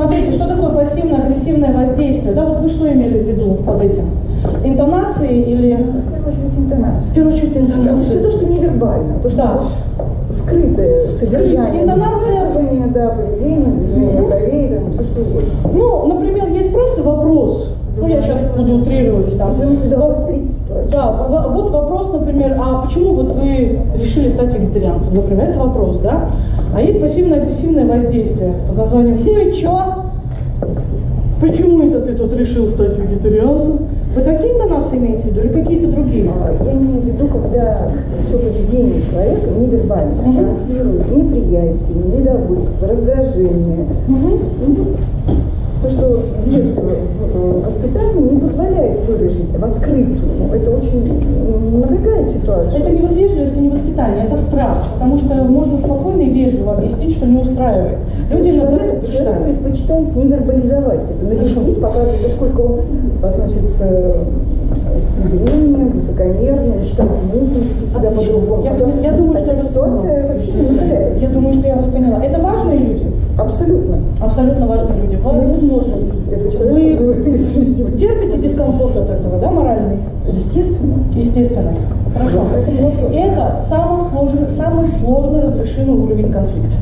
Смотрите, что такое пассивно-агрессивное воздействие? Да, вот вы что имели в виду под этим? Интонации или... В первую очередь интонация. В первую очередь Все интонации. то, что невербально, то, что Да. скрытое содержание, Интонация. да, поведение, движение бровей, там, все что угодно. Ну, например, есть просто вопрос. Ну, я сейчас буду утрировать. Там. Да, во- вот вопрос, например, а почему вот вы решили стать вегетарианцем? Например, это вопрос, да? А есть пассивно-агрессивное воздействие под названием «Ну и чё? Почему это ты тут решил стать вегетарианцем?» Вы какие интонации имеете в виду или какие-то другие? А, Я имею в виду, когда все поведение человека невербально Мгм. транслирует неприятие, недовольство, раздражение. Мгм. Ну, То, что в э, воспитании не позволяет выразить в открытую. Ну, Это очень напрягает ситуацию. Это не вежливость и не воспитание, это страх, потому что можно спокойно и вежливо объяснить, что не устраивает. Люди иногда Человек, человек предпочитает не вербализовать это, навеселить, показывать, поскольку он относится э, с презрением, высокомерно, считает нужным вести себя по-другому. Я- я думаю, что это ситуация вообще не. Я думаю, что я вас поняла. Это? Абсолютно. Абсолютно важные люди. Вы Невозможно из этого человека Вы- вывести из жизни. терпите дискомфорт от этого, да, моральный? Естественно. Естественно. Хорошо. Это вопрос. Это самый сложный, самый сложно разрешимый уровень конфликта.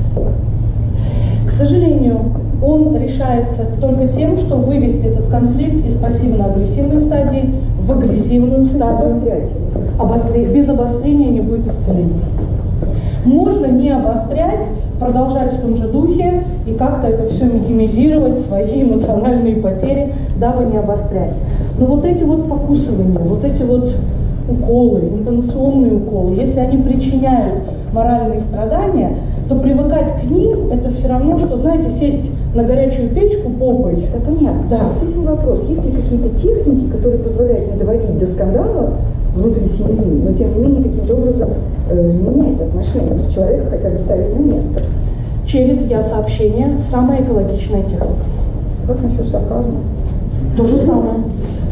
К сожалению, он решается только тем, что вывести этот конфликт из пассивно-агрессивной стадии в агрессивную стадию. Обострять. Обостре- Без обострения не будет исцеления. Можно не обострять, продолжать в том же духе и как-то это все минимизировать, свои эмоциональные потери, дабы не обострять. Но вот эти вот покусывания, вот эти вот уколы, интонационные уколы, если они причиняют моральные страдания, то привыкать к ним это все равно, что, знаете, сесть на горячую печку попой. Это понятно. Да. С этим вопрос. Есть ли какие-то техники, которые позволяют не доводить до скандала внутри семьи, но тем не менее каким-то образом э, менять отношения, то есть человека хотя бы ставить на место? Через я-сообщение самая экологичная техника. Как насчет сарказма? То же самое.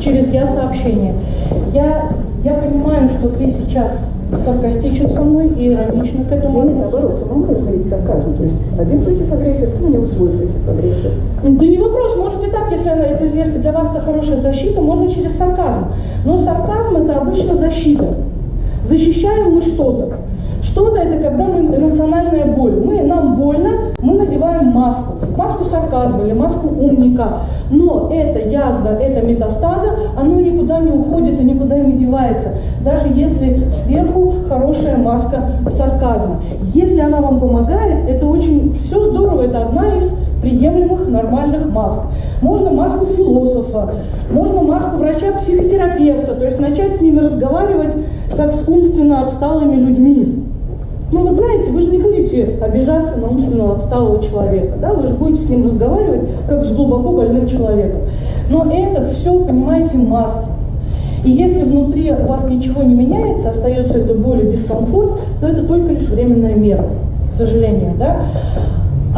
Через я-сообщение. Я, я понимаю, что ты сейчас саркастичен со мной и иронично к этому относишься. наоборот, самому уходить к сарказму. То есть один против агрессии, кто него свой против агрессии. Да не вопрос, может и так, если, она- для вас это хорошая защита, можно через сарказм. Но сарказм это обычно защита. Защищаем мы что-то. Что-то это когда мы эмоциональная боль. Мы, нам больно, мы надеваем маску. Маску сарказма или маску умника. Но эта язва, эта метастаза, оно никуда не уходит и никуда не девается. Даже если сверху хорошая маска сарказма. Если она вам помогает, это очень все здорово, это одна из приемлемых нормальных маск. Можно маску философа, можно маску врача-психотерапевта, то есть начать с ними разговаривать как с умственно отсталыми людьми. Ну, вы знаете, вы же не будете обижаться на умственно отсталого человека, да, вы же будете с ним разговаривать как с глубоко больным человеком. Но это все, понимаете, маски. И если внутри у вас ничего не меняется, остается эта боль и дискомфорт, то это только лишь временная мера, к сожалению, да.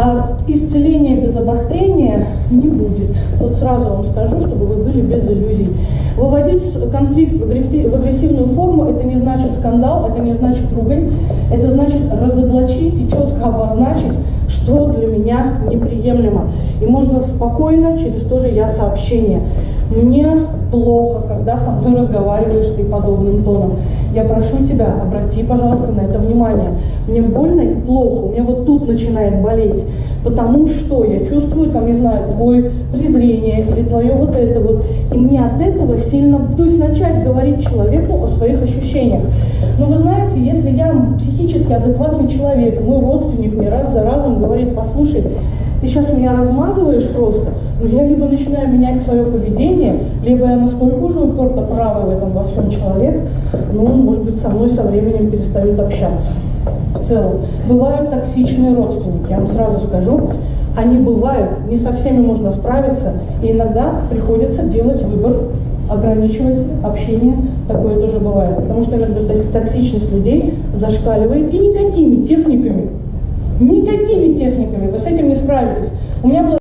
А исцеления без обострения не будет. Вот сразу вам скажу, чтобы вы были без иллюзий. Выводить конфликт в агресси- в агрессивную форму – это не значит скандал, это не значит ругань, это значит разоблачить и четко обозначить, что для меня неприемлемо. И можно спокойно через то же я сообщение. Мне плохо, когда со мной разговариваешь ты подобным тоном. Я прошу тебя, обрати, пожалуйста, на это внимание. Мне больно и плохо, у меня вот тут начинает болеть, потому что я чувствую, там, не знаю, твое презрение или твое вот это вот. И мне от этого сильно, то есть начать говорить человеку о своих ощущениях. Но вы знаете, если я психически адекватный человек, мой родственник мне раз за разом говорит, послушай, ты сейчас меня размазываешь просто, я либо начинаю менять свое поведение, либо я настолько уже упорно правый в этом во всем человек, ну, может быть, со мной со временем перестают общаться. В целом. Бывают токсичные родственники, я вам сразу скажу, они бывают, не со всеми можно справиться, и иногда приходится делать выбор, ограничивать общение, такое тоже бывает, потому что иногда ток- токсичность людей зашкаливает, и никакими техниками Никакими техниками вы с этим не справитесь. У меня было